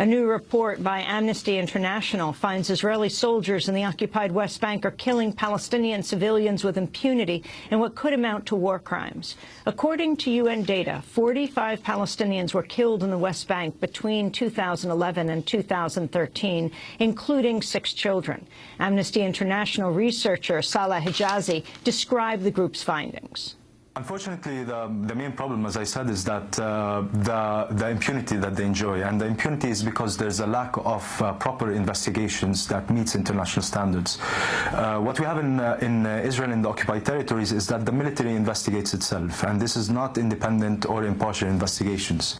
A new report by Amnesty International finds Israeli soldiers in the occupied West Bank are killing Palestinian civilians with impunity in what could amount to war crimes. According to UN data, 45 Palestinians were killed in the West Bank between 2011 and 2013, including six children. Amnesty International researcher Salah Hijazi described the group's findings. Unfortunately, the, the main problem, as I said, is that uh, the, the impunity that they enjoy. And the impunity is because there's a lack of uh, proper investigations that meets international standards. Uh, what we have in, uh, in uh, Israel in the occupied territories is that the military investigates itself. And this is not independent or impartial investigations.